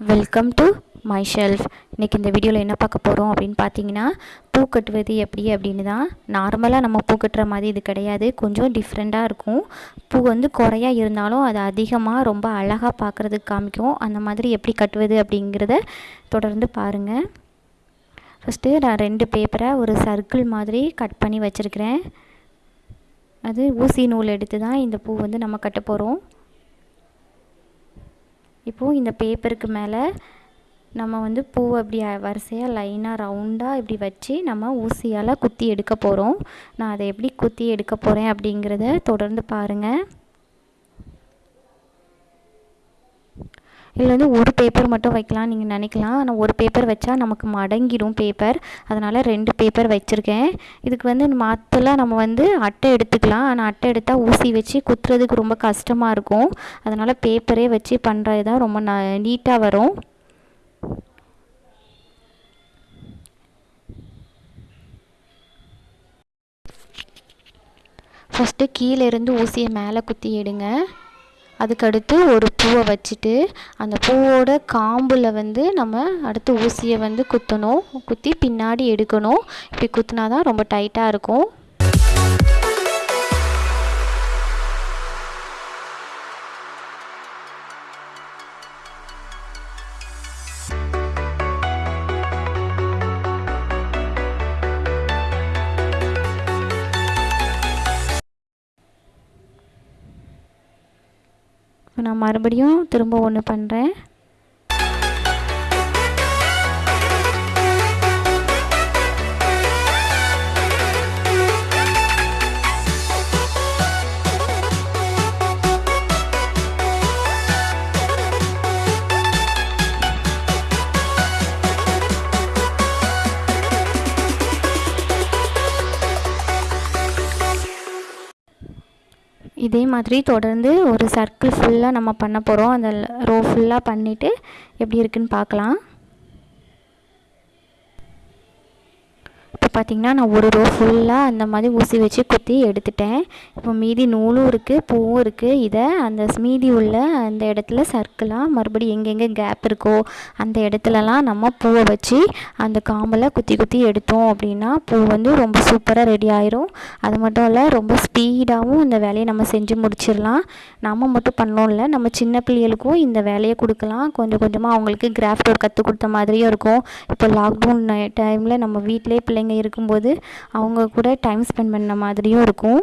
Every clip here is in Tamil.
வெல்கம் டு மை ஷெல்ஃப் இன்றைக்கி இந்த வீடியோவில் என்ன பார்க்க போகிறோம் அப்படின்னு பார்த்தீங்கன்னா பூ கட்டுவது எப்படி அப்படின்னு தான். நார்மலாக நம்ம பூ கட்டுற மாதிரி இது கிடையாது. கொஞ்சம் டிஃப்ரெண்ட்டாக இருக்கும். பூ வந்து குறையா இருந்தாலும் அது அதிகமாக ரொம்ப அழகாக பார்க்குறதுக்கு காமிக்கும். அந்த மாதிரி எப்படி கட்டுவது அப்படிங்கிறத தொடர்ந்து பாருங்கள் ஃபஸ்ட்டு நான் ரெண்டு பேப்பரை ஒரு சர்க்கிள் மாதிரி கட் பண்ணி வச்சுருக்கிறேன். அது ஊசி நூல் எடுத்து தான் இந்த பூ வந்து நம்ம கட்ட போகிறோம் இப்போது இந்த பேப்பருக்கு மேலே நம்ம வந்து பூ அப்படி வரிசையாக லைனாக ரவுண்டாக இப்படி வச்சு நம்ம ஊசியால் குத்தி எடுக்க போகிறோம் நான் அதை எப்படி குத்தி எடுக்க போகிறேன் அப்படிங்கிறத தொடர்ந்து பாருங்கள் இதில் வந்து ஒரு பேப்பர் மட்டும் வைக்கலாம் நீங்கள் நினைக்கலாம். ஆனால் ஒரு பேப்பர் வச்சா நமக்கு மடங்கிடும் பேப்பர் அதனால் ரெண்டு பேப்பர் வச்சுருக்கேன். இதுக்கு வந்து மற்றலாம் நம்ம வந்து அட்டை எடுத்துக்கலாம். ஆனால் அட்டை எடுத்தால் ஊசி வச்சு குத்துறதுக்கு ரொம்ப கஷ்டமாக இருக்கும். அதனால் பேப்பரே வச்சு பண்ணுறது தான் ரொம்ப ந நீட்டாக வரும். ஃபஸ்ட்டு கீழேருந்து ஊசியை மேலே குத்தி எடுங்க. அதுக்கடுத்து ஒரு பூவை வச்சுட்டு அந்த பூவோட காம்பில் வந்து நம்ம அடுத்து ஊசியை வந்து குத்தணும். குத்தி பின்னாடி எடுக்கணும். இப்படி குத்தினா தான் ரொம்ப டைட்டாக இருக்கும். நான் மறுபடியும் திரும்ப ஒன்று பண்ணுறேன் இதே மாதிரி தொடர்ந்து ஒரு சர்க்கிள் ஃபுல்லாக நம்ம பண்ண போகிறோம் அந்த ரோ ஃபுல்லாக பண்ணிவிட்டு எப்படி இருக்குன்னு பார்க்கலாம் இப்போ பார்த்திங்கன்னா நான் ஒரு ரோ ஃபுல்லாக அந்த மாதிரி ஊசி வச்சு குத்தி எடுத்துட்டேன். இப்போ மீதி நூலும் இருக்குது பூவும் இருக்குது இதை அந்த மீதி உள்ள அந்த இடத்துல சர்க்கிளாக மறுபடியும் எங்கெங்கே கேப் இருக்கோ அந்த இடத்துலலாம் நம்ம பூவை வச்சு அந்த காம்பில் குத்தி குத்தி எடுத்தோம் அப்படின்னா பூ வந்து ரொம்ப சூப்பராக ரெடி ஆயிரும். அது மட்டும் இல்லை ரொம்ப ஸ்பீடாகவும் இந்த வேலையை நம்ம செஞ்சு முடிச்சிடலாம். நம்ம மட்டும் பண்ணோம் இல்லை நம்ம சின்ன பிள்ளைகளுக்கும் இந்த வேலையை கொடுக்கலாம். கொஞ்சம் கொஞ்சமாக அவங்களுக்கு கிராஃப்ட் ஒர்க் கற்றுக் கொடுத்த மாதிரியும் இருக்கும். இப்போ லாக்டவுன் டைமில் நம்ம வீட்டிலே பிள்ளைங்க இருக்கும்போது அவங்க கூட டைம் ஸ்பெண்ட் பண்ண மாதிரியும் இருக்கும்.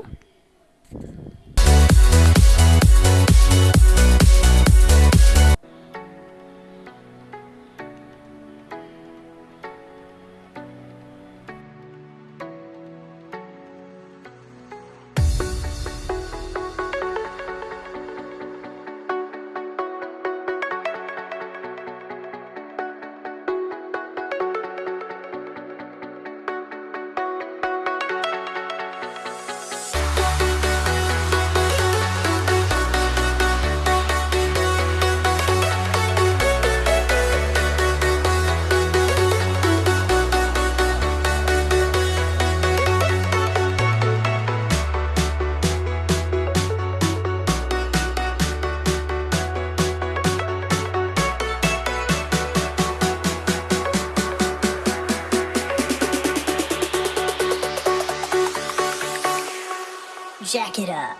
Jack it up.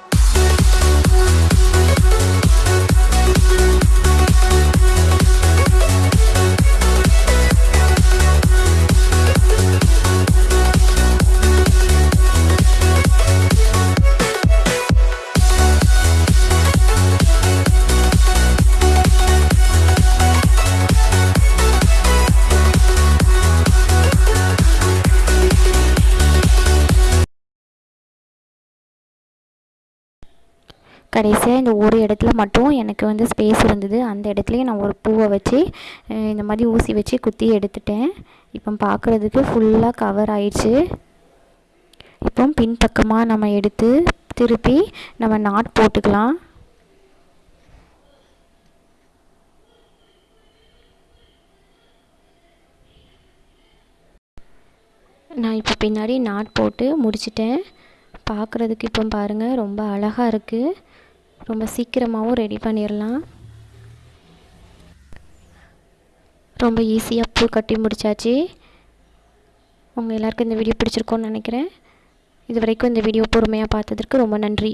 கடைசியாக இந்த ஒரு இடத்துல மட்டும் எனக்கு வந்து ஸ்பேஸ் இருந்தது. அந்த இடத்துலையும் நான் ஒரு பூவை வச்சு இந்த மாதிரி ஊசி வச்சு குத்தி எடுத்துட்டேன். இப்போ பார்க்குறதுக்கு ஃபுல்லாக கவர் ஆயிடுச்சு. இப்போ பின்பக்கமாக நம்ம எடுத்து திருப்பி நம்ம நாட் போட்டுக்கலாம். நான் இப்போ பின்னாடி நாட் போட்டு முடிச்சிட்டேன். பார்க்குறதுக்கு இப்போ பாருங்கள் ரொம்ப அழகாக இருக்குது ரொம்ப சீக்கிரமாகவும் ரெடி பண்ணிடலாம் ரொம்ப ஈஸியாக பூ கட்டி முடிச்சாச்சு. உங்கள் எல்லாருக்கும் இந்த வீடியோ பிடிச்சிருக்கோன்னு நினைக்கிறேன். இது வரைக்கும் இந்த வீடியோ பொறுமையாக பார்த்ததற்கு ரொம்ப நன்றி.